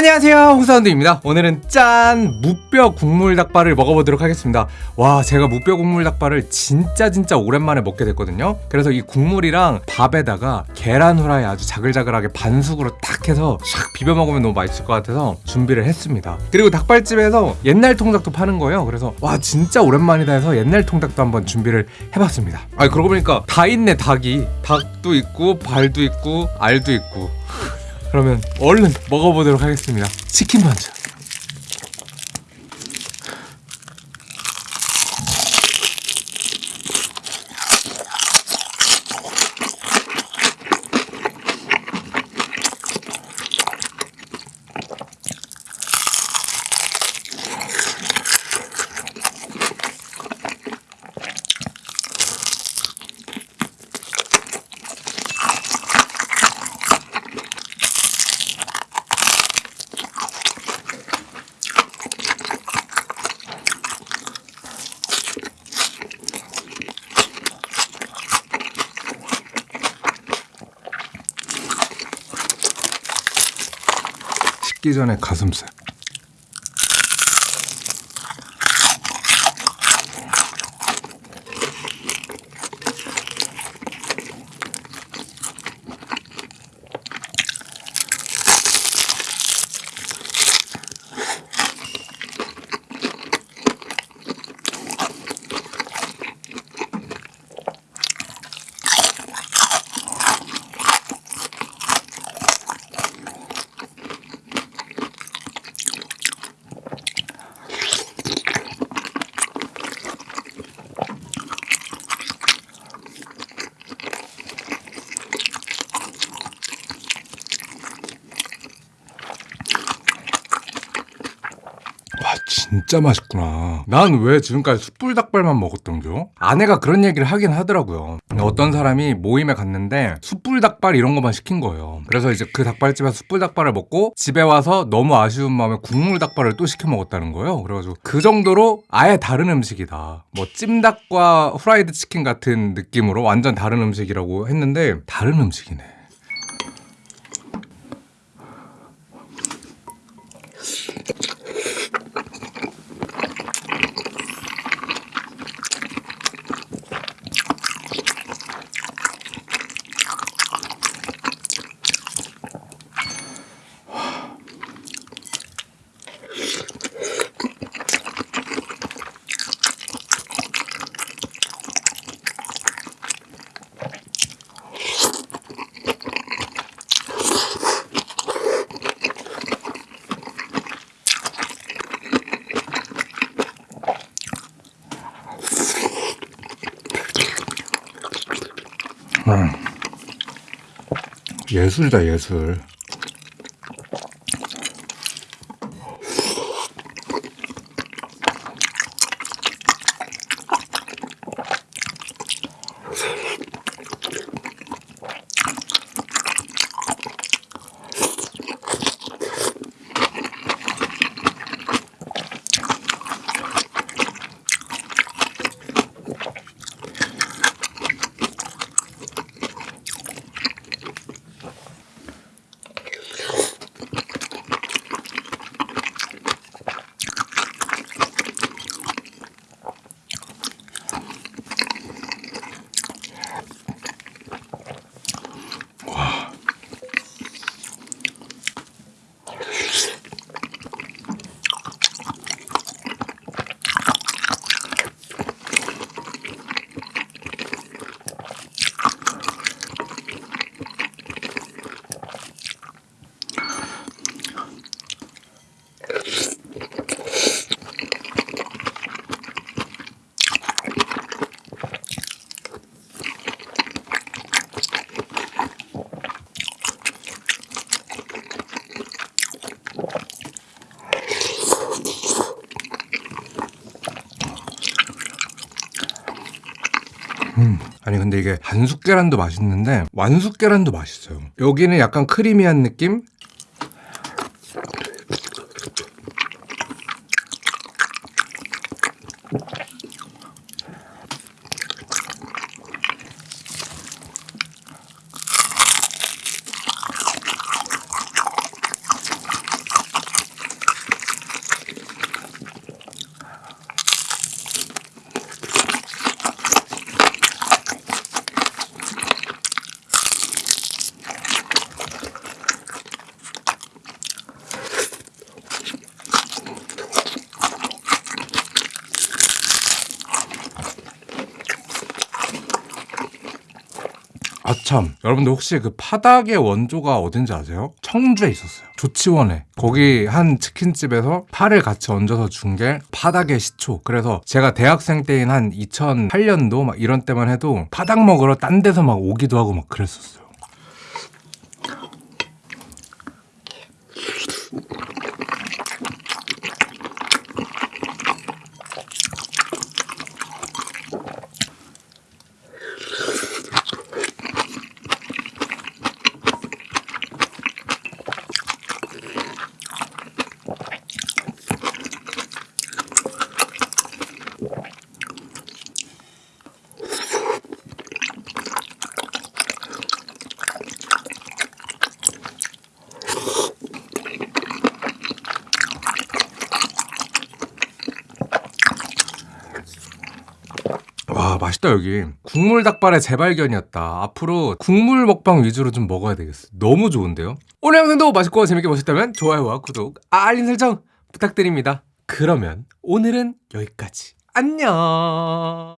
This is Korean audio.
안녕하세요 홍사운드입니다. 오늘은 짠 무뼈 국물 닭발을 먹어보도록 하겠습니다. 와 제가 무뼈 국물 닭발을 진짜 진짜 오랜만에 먹게 됐거든요. 그래서 이 국물이랑 밥에다가 계란 후라이 아주 자글자글하게 반숙으로 탁 해서 샥 비벼 먹으면 너무 맛있을 것 같아서 준비를 했습니다. 그리고 닭발집에서 옛날 통닭도 파는 거예요. 그래서 와 진짜 오랜만이다 해서 옛날 통닭도 한번 준비를 해봤습니다. 아 그러고 보니까 다 있네 닭이. 닭도 있고 발도 있고 알도 있고 그러면 얼른 먹어보도록 하겠습니다. 치킨 먼저. 식기 전에 가슴살. 와 진짜 맛있구나. 난 왜 지금까지 숯불 닭발만 먹었던겨? 아내가 그런 얘기를 하긴 하더라고요. 어떤 사람이 모임에 갔는데 숯불 닭발 이런 것만 시킨 거예요. 그래서 이제 그 닭발집에서 숯불 닭발을 먹고 집에 와서 너무 아쉬운 마음에 국물 닭발을 또 시켜 먹었다는 거예요. 그래가지고 그 정도로 아예 다른 음식이다. 뭐 찜닭과 후라이드 치킨 같은 느낌으로 완전 다른 음식이라고 했는데 다른 음식이네 예술이다 예술 음. 아니 근데 이게 반숙 계란도 맛있는데 완숙 계란도 맛있어요. 여기는 약간 크리미한 느낌? 참. 여러분들 혹시 그 파닭의 원조가 어딘지 아세요? 청주에 있었어요. 조치원에. 거기 한 치킨집에서 파를 같이 얹어서 준 게 파닭의 시초. 그래서 제가 대학생 때인 한 2008년도 막 이런 때만 해도 파닭 먹으러 딴 데서 막 오기도 하고 막 그랬었어요 와 맛있다 여기. 국물 닭발의 재발견이었다. 앞으로 국물 먹방 위주로 좀 먹어야 되겠어 너무 좋은데요? 오늘 영상도 맛있고 재밌게 보셨다면 좋아요와 구독 알림 설정 부탁드립니다. 그러면 오늘은 여기까지. 안녕